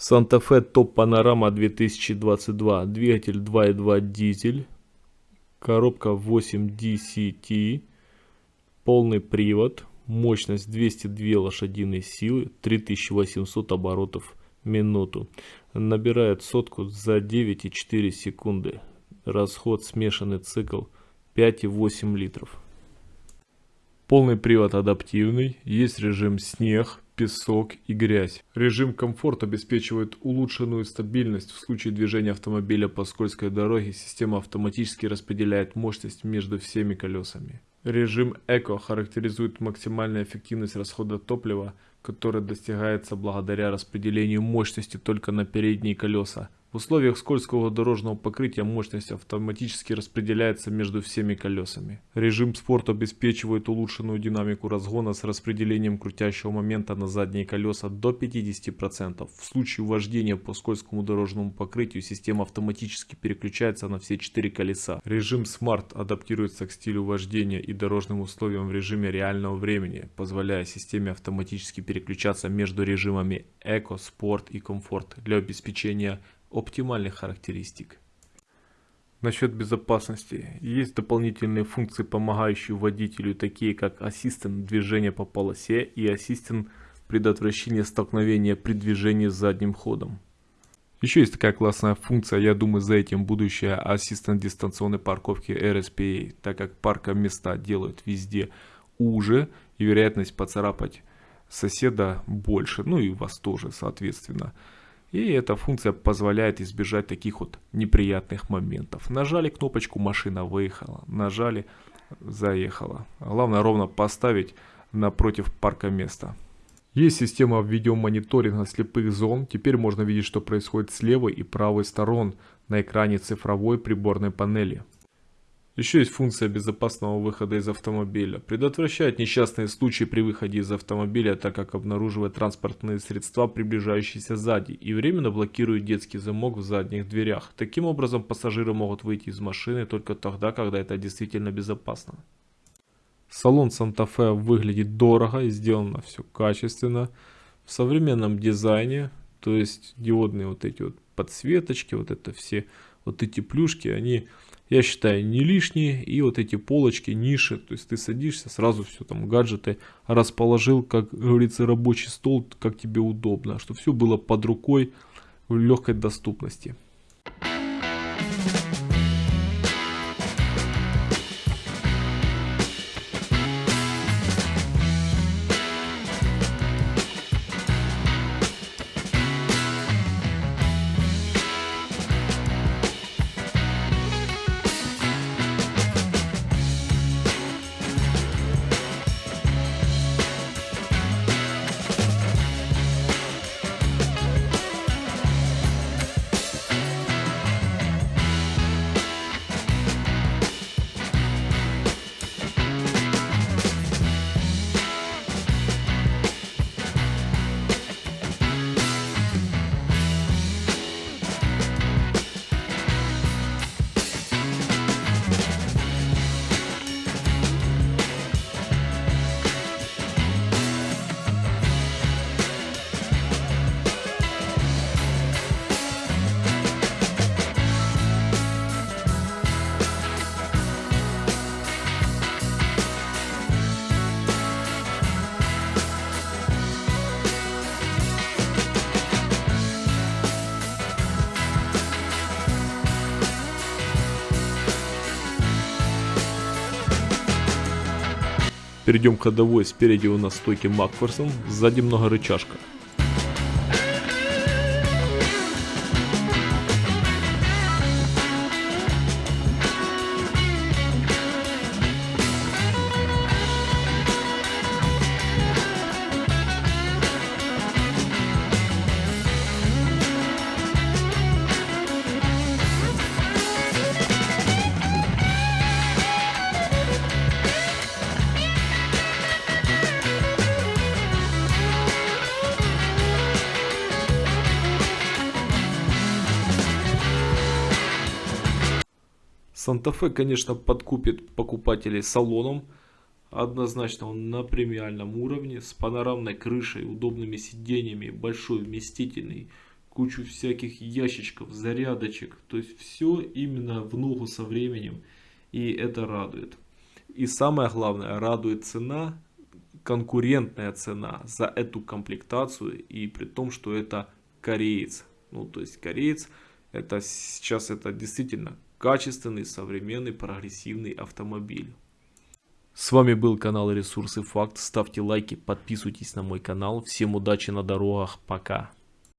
Санта-Фе Топ Панорама 2022. Двигатель 2.2 дизель. Коробка 8 DCT. Полный привод. Мощность 202 лошадиные силы. 3800 оборотов в минуту. Набирает сотку за 9,4 секунды. Расход смешанный цикл 5,8 литров. Полный привод адаптивный. Есть режим снег песок и грязь. Режим комфорт обеспечивает улучшенную стабильность. В случае движения автомобиля по скользкой дороге система автоматически распределяет мощность между всеми колесами. Режим Эко характеризует максимальную эффективность расхода топлива, которая достигается благодаря распределению мощности только на передние колеса, в условиях скользкого дорожного покрытия мощность автоматически распределяется между всеми колесами. Режим спорт обеспечивает улучшенную динамику разгона с распределением крутящего момента на задние колеса до 50%. В случае вождения по скользкому дорожному покрытию система автоматически переключается на все четыре колеса. Режим Smart адаптируется к стилю вождения и дорожным условиям в режиме реального времени, позволяя системе автоматически переключаться между режимами Eco, Sport и Комфорт для обеспечения оптимальных характеристик. Насчет безопасности. Есть дополнительные функции, помогающие водителю, такие как ассистент движения по полосе и ассистент предотвращения столкновения при движении задним ходом. Еще есть такая классная функция, я думаю за этим будущее ассистент дистанционной парковки RSPA, так как парка места делают везде уже и вероятность поцарапать соседа больше, ну и вас тоже соответственно. И эта функция позволяет избежать таких вот неприятных моментов. Нажали кнопочку, машина выехала. Нажали, заехала. Главное ровно поставить напротив парка места. Есть система видеомониторинга слепых зон. Теперь можно видеть, что происходит с левой и правой сторон на экране цифровой приборной панели. Еще есть функция безопасного выхода из автомобиля. Предотвращает несчастные случаи при выходе из автомобиля, так как обнаруживает транспортные средства, приближающиеся сзади, и временно блокирует детский замок в задних дверях. Таким образом, пассажиры могут выйти из машины только тогда, когда это действительно безопасно. Салон Санта-Фе выглядит дорого и сделано все качественно. В современном дизайне, то есть диодные вот эти вот подсветочки, вот это все, вот эти плюшки, они я считаю, не лишние. И вот эти полочки, ниши, то есть ты садишься, сразу все там гаджеты расположил, как говорится, рабочий стол, как тебе удобно, чтобы все было под рукой в легкой доступности. Перейдем к ходовой. Спереди у нас стойки Макферсон, сзади много рычажка. Санта-Фе, конечно, подкупит покупателей салоном. Однозначно он на премиальном уровне, с панорамной крышей, удобными сиденьями, большой вместительный кучу всяких ящичков, зарядочек. То есть все именно в ногу со временем. И это радует. И самое главное, радует цена, конкурентная цена за эту комплектацию. И при том, что это кореец. Ну, то есть кореец, это сейчас это действительно качественный, современный, прогрессивный автомобиль. С вами был канал Ресурсы Факт. Ставьте лайки, подписывайтесь на мой канал. Всем удачи на дорогах. Пока.